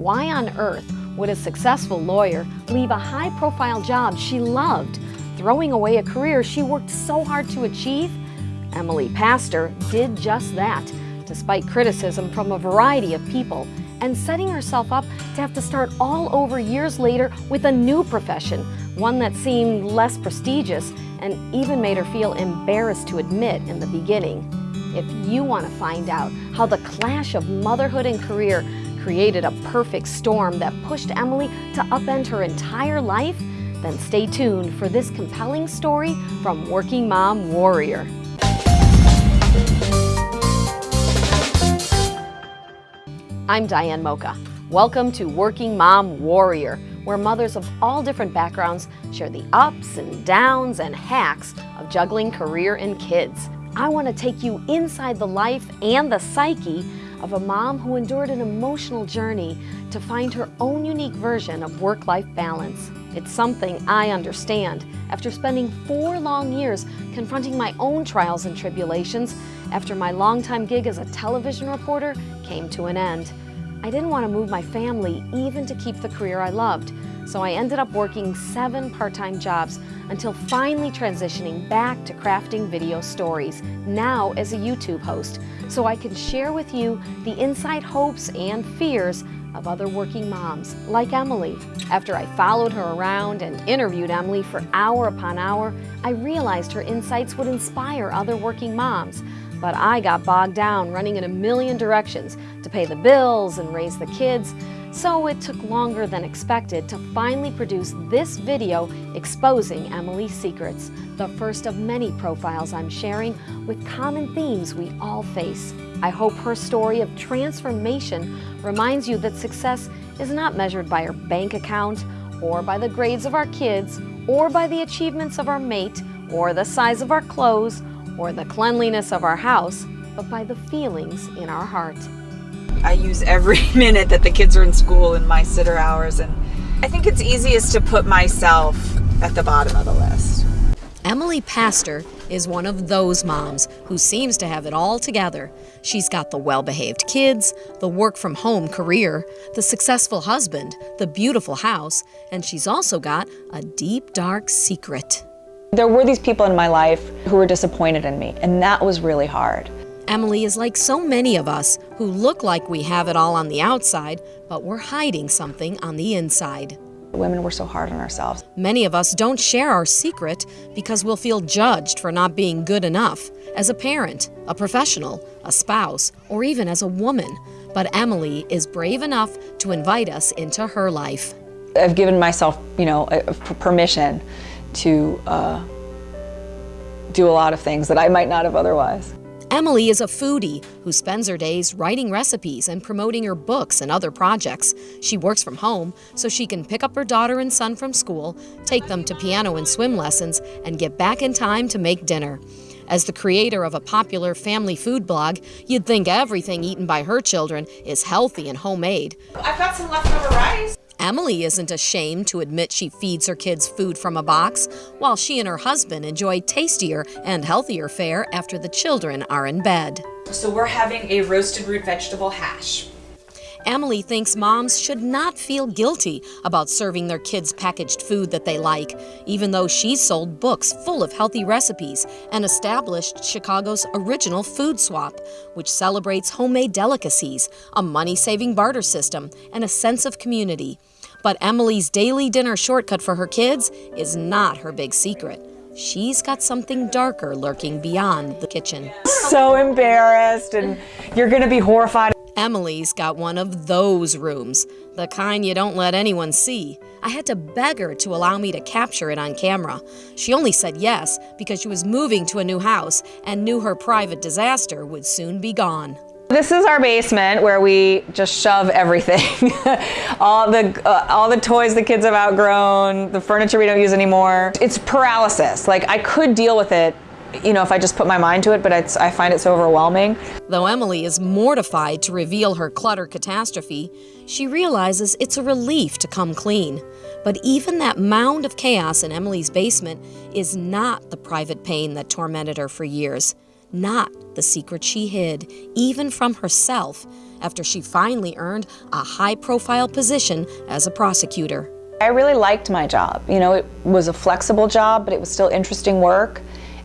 Why on earth would a successful lawyer leave a high-profile job she loved, throwing away a career she worked so hard to achieve? Emily Paster did just that, despite criticism from a variety of people, and setting herself up to have to start all over years later with a new profession, one that seemed less prestigious and even made her feel embarrassed to admit in the beginning. If you want to find out how the clash of motherhood and career created a perfect storm that pushed Emily to upend her entire life, then stay tuned for this compelling story from Working Mom Warrior. I'm Diane Mocha. Welcome to Working Mom Warrior, where mothers of all different backgrounds share the ups and downs and hacks of juggling career and kids. I want to take you inside the life and the psyche of a mom who endured an emotional journey to find her own unique version of work-life balance. It's something I understand after spending four long years confronting my own trials and tribulations after my longtime gig as a television reporter came to an end. I didn't want to move my family even to keep the career I loved, so I ended up working seven part-time jobs until finally transitioning back to crafting video stories, now as a YouTube host, so I can share with you the inside hopes and fears of other working moms, like Emily. After I followed her around and interviewed Emily for hour upon hour, I realized her insights would inspire other working moms. But I got bogged down running in a million directions to pay the bills and raise the kids, so it took longer than expected to finally produce this video exposing Emily's secrets, the first of many profiles I'm sharing with common themes we all face. I hope her story of transformation reminds you that success is not measured by our bank account or by the grades of our kids or by the achievements of our mate or the size of our clothes or the cleanliness of our house, but by the feelings in our heart. I use every minute that the kids are in school in my sitter hours and I think it's easiest to put myself at the bottom of the list. Emily Paster is one of those moms who seems to have it all together. She's got the well-behaved kids, the work-from-home career, the successful husband, the beautiful house, and she's also got a deep, dark secret. There were these people in my life who were disappointed in me, and that was really hard. Emily is like so many of us who look like we have it all on the outside, but we're hiding something on the inside. Women were so hard on ourselves. Many of us don't share our secret because we'll feel judged for not being good enough as a parent, a professional, a spouse, or even as a woman. But Emily is brave enough to invite us into her life. I've given myself, you know, permission to uh, do a lot of things that I might not have otherwise. Emily is a foodie who spends her days writing recipes and promoting her books and other projects. She works from home so she can pick up her daughter and son from school, take them to piano and swim lessons, and get back in time to make dinner. As the creator of a popular family food blog, you'd think everything eaten by her children is healthy and homemade. I've got some leftover rice. Emily isn't ashamed to admit she feeds her kids food from a box, while she and her husband enjoy tastier and healthier fare after the children are in bed. So we're having a roasted root vegetable hash. Emily thinks moms should not feel guilty about serving their kids packaged food that they like, even though she's sold books full of healthy recipes and established Chicago's original Food Swap, which celebrates homemade delicacies, a money-saving barter system, and a sense of community. But Emily's daily dinner shortcut for her kids is not her big secret. She's got something darker lurking beyond the kitchen. So embarrassed and you're gonna be horrified. Emily's got one of those rooms, the kind you don't let anyone see. I had to beg her to allow me to capture it on camera. She only said yes because she was moving to a new house and knew her private disaster would soon be gone. This is our basement where we just shove everything. all the uh, all the toys the kids have outgrown, the furniture we don't use anymore. It's paralysis. Like I could deal with it you know, if I just put my mind to it, but I find it so overwhelming. Though Emily is mortified to reveal her clutter catastrophe, she realizes it's a relief to come clean. But even that mound of chaos in Emily's basement is not the private pain that tormented her for years. Not the secret she hid, even from herself, after she finally earned a high profile position as a prosecutor. I really liked my job. You know, it was a flexible job, but it was still interesting work.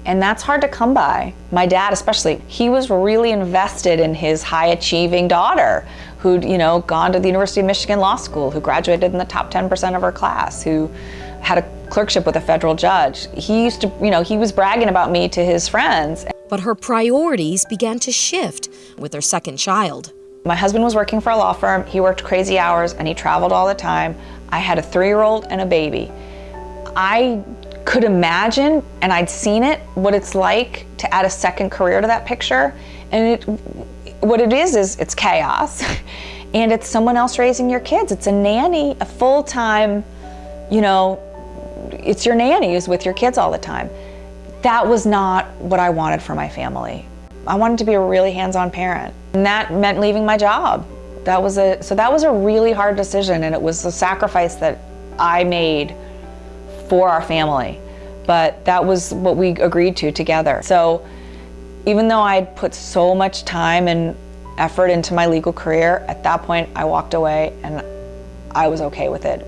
And that's hard to come by. My dad, especially, he was really invested in his high achieving daughter who'd, you know, gone to the University of Michigan Law School, who graduated in the top 10% of her class, who had a clerkship with a federal judge. He used to, you know, he was bragging about me to his friends. But her priorities began to shift with her second child. My husband was working for a law firm. He worked crazy hours and he traveled all the time. I had a three year old and a baby. I could imagine, and I'd seen it, what it's like to add a second career to that picture. And it, what it is, is it's chaos. and it's someone else raising your kids. It's a nanny, a full time, you know, it's your nanny who's with your kids all the time. That was not what I wanted for my family. I wanted to be a really hands on parent. And that meant leaving my job. That was a, so that was a really hard decision and it was a sacrifice that I made for our family. But that was what we agreed to together. So even though I'd put so much time and effort into my legal career, at that point I walked away and I was okay with it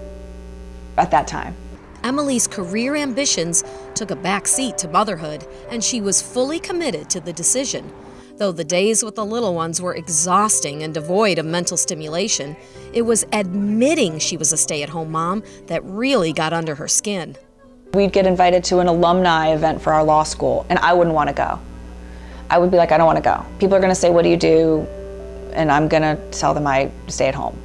at that time. Emily's career ambitions took a back seat to motherhood, and she was fully committed to the decision. Though the days with the little ones were exhausting and devoid of mental stimulation, it was admitting she was a stay at home mom that really got under her skin. We'd get invited to an alumni event for our law school, and I wouldn't want to go. I would be like, I don't want to go. People are going to say, What do you do? And I'm going to tell them I stay at home.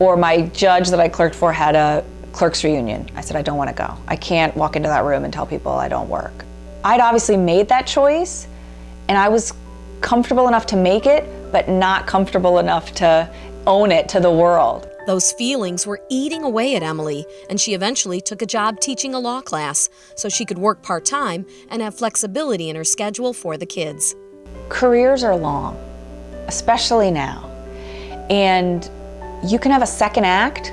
Or my judge that I clerked for had a clerk's reunion. I said, I don't want to go. I can't walk into that room and tell people I don't work. I'd obviously made that choice, and I was comfortable enough to make it, but not comfortable enough to own it to the world. Those feelings were eating away at Emily, and she eventually took a job teaching a law class so she could work part time and have flexibility in her schedule for the kids. Careers are long, especially now. And you can have a second act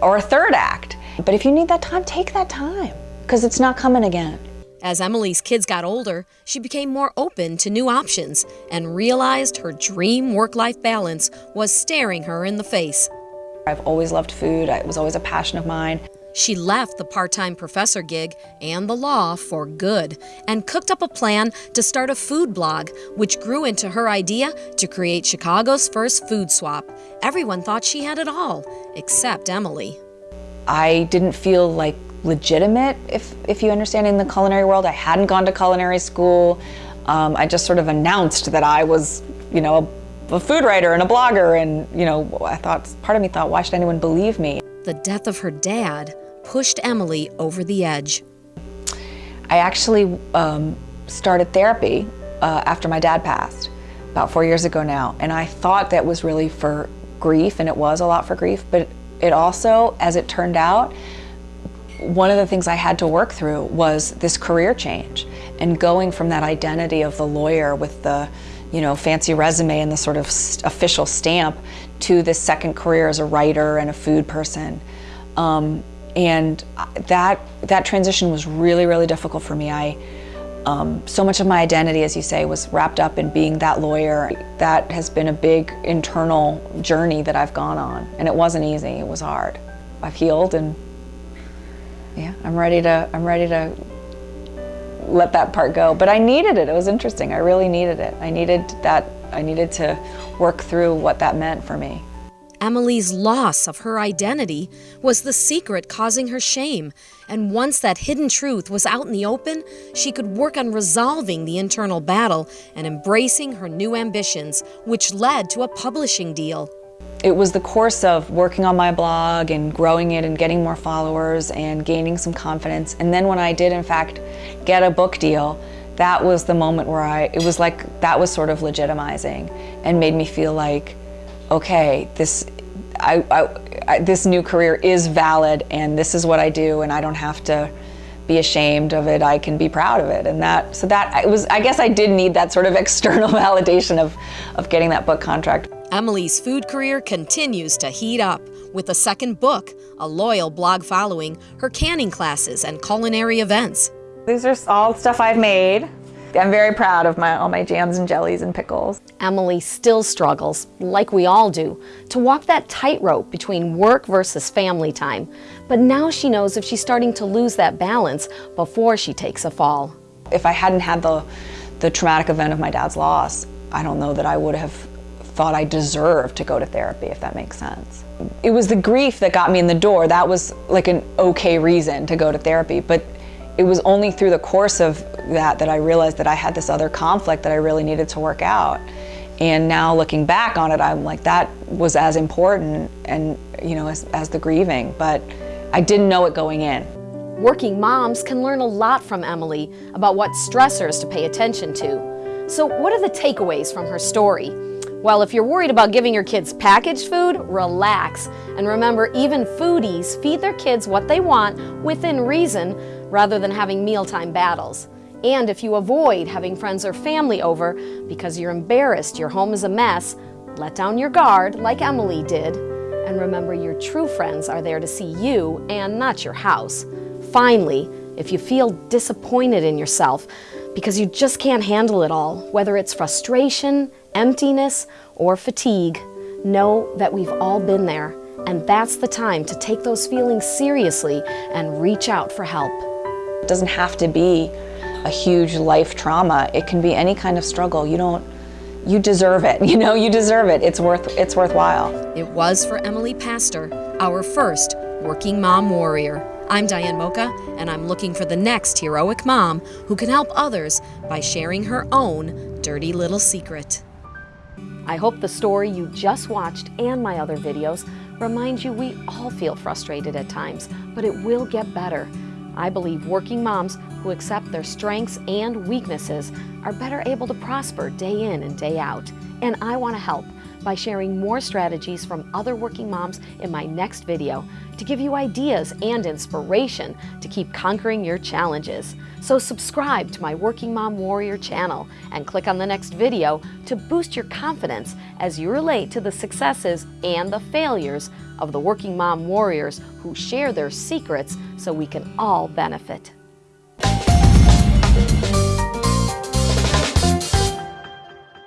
or a third act. But if you need that time, take that time because it's not coming again. As Emily's kids got older, she became more open to new options and realized her dream work life balance was staring her in the face. I've always loved food, it was always a passion of mine. She left the part time professor gig and the law for good and cooked up a plan to start a food blog, which grew into her idea to create Chicago's first food swap. Everyone thought she had it all, except Emily. I didn't feel like legitimate, if, if you understand, in the culinary world. I hadn't gone to culinary school. Um, I just sort of announced that I was, you know, a, a food writer and a blogger. And, you know, I thought, part of me thought, why should anyone believe me? The death of her dad pushed Emily over the edge. I actually um, started therapy uh, after my dad passed about four years ago now. And I thought that was really for grief, and it was a lot for grief, but it also, as it turned out, one of the things I had to work through was this career change and going from that identity of the lawyer with the you know fancy resume and the sort of official stamp to this second career as a writer and a food person. Um, and that that transition was really really difficult for me. I um, so much of my identity as you say was wrapped up in being that lawyer. That has been a big internal journey that I've gone on and it wasn't easy. It was hard. I've healed and yeah, I'm ready to I'm ready to let that part go. But I needed it. It was interesting. I really needed it. I needed that I needed to work through what that meant for me. Emily's loss of her identity was the secret causing her shame, and once that hidden truth was out in the open, she could work on resolving the internal battle and embracing her new ambitions, which led to a publishing deal. It was the course of working on my blog and growing it and getting more followers and gaining some confidence. And then when I did, in fact, get a book deal, that was the moment where I, it was like, that was sort of legitimizing and made me feel like, okay, this, I, I, I, this new career is valid and this is what I do and I don't have to be ashamed of it. I can be proud of it. And that, so that, it was, I guess I did need that sort of external validation of, of getting that book contract. Emily's food career continues to heat up with a second book, a loyal blog following, her canning classes, and culinary events. These are all stuff I've made. I'm very proud of my, all my jams and jellies and pickles. Emily still struggles, like we all do, to walk that tightrope between work versus family time. But now she knows if she's starting to lose that balance before she takes a fall. If I hadn't had the, the traumatic event of my dad's loss, I don't know that I would have thought I deserved to go to therapy, if that makes sense. It was the grief that got me in the door. That was like an okay reason to go to therapy, but it was only through the course of that that I realized that I had this other conflict that I really needed to work out. And now looking back on it, I'm like, that was as important and, you know, as, as the grieving, but I didn't know it going in. Working moms can learn a lot from Emily about what stressors to pay attention to. So what are the takeaways from her story? Well, if you're worried about giving your kids packaged food, relax. And remember, even foodies feed their kids what they want within reason rather than having mealtime battles. And if you avoid having friends or family over because you're embarrassed your home is a mess, let down your guard like Emily did. And remember, your true friends are there to see you and not your house. Finally, if you feel disappointed in yourself because you just can't handle it all, whether it's frustration, emptiness, or fatigue, know that we've all been there, and that's the time to take those feelings seriously and reach out for help. It doesn't have to be a huge life trauma. It can be any kind of struggle. You don't, you deserve it. You know, you deserve it. It's worth, it's worthwhile. It was for Emily Paster, our first working mom warrior. I'm Diane Mocha, and I'm looking for the next heroic mom who can help others by sharing her own dirty little secret. I hope the story you just watched and my other videos remind you we all feel frustrated at times, but it will get better. I believe working moms who accept their strengths and weaknesses are better able to prosper day in and day out. And I want to help by sharing more strategies from other working moms in my next video to give you ideas and inspiration to keep conquering your challenges. So subscribe to my Working Mom Warrior channel and click on the next video to boost your confidence as you relate to the successes and the failures of the Working Mom Warriors who share their secrets so we can all benefit.